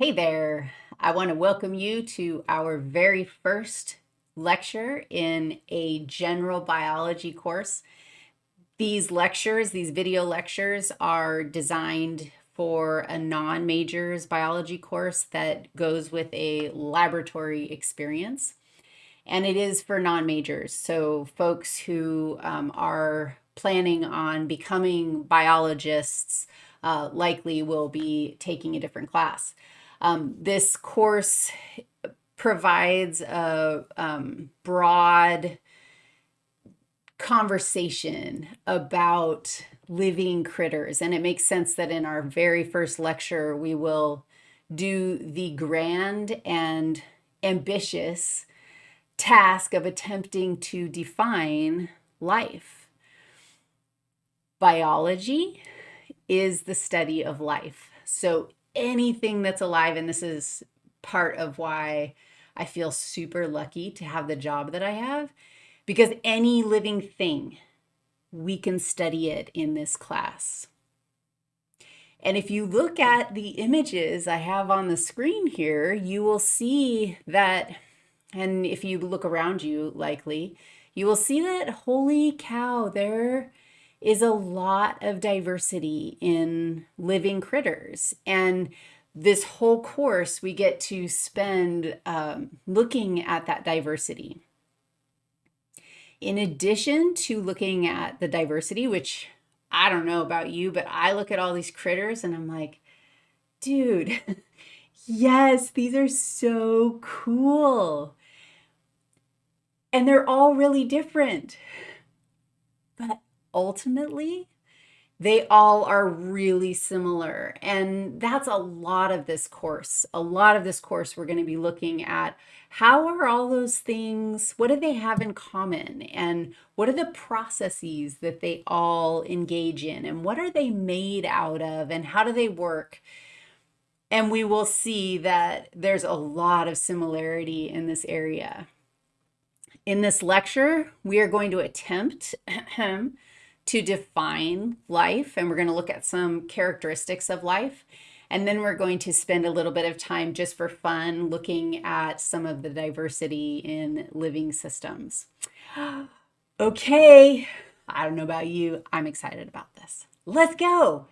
Hey there. I want to welcome you to our very first lecture in a general biology course. These lectures, these video lectures are designed for a non-majors biology course that goes with a laboratory experience. And it is for non-majors, so folks who um, are planning on becoming biologists uh, likely will be taking a different class. Um, this course provides a um, broad conversation about living critters. And it makes sense that in our very first lecture, we will do the grand and ambitious task of attempting to define life. Biology is the study of life. So anything that's alive. And this is part of why I feel super lucky to have the job that I have because any living thing, we can study it in this class. And if you look at the images I have on the screen here, you will see that, and if you look around you likely, you will see that, holy cow, there is a lot of diversity in living critters. And this whole course, we get to spend um, looking at that diversity. In addition to looking at the diversity, which I don't know about you, but I look at all these critters and I'm like, dude, yes, these are so cool. And they're all really different. But ultimately, they all are really similar. And that's a lot of this course. A lot of this course, we're going to be looking at how are all those things, what do they have in common? And what are the processes that they all engage in? And what are they made out of? And how do they work? And we will see that there's a lot of similarity in this area. In this lecture, we are going to attempt to define life, and we're going to look at some characteristics of life. And then we're going to spend a little bit of time just for fun looking at some of the diversity in living systems. Okay, I don't know about you, I'm excited about this. Let's go.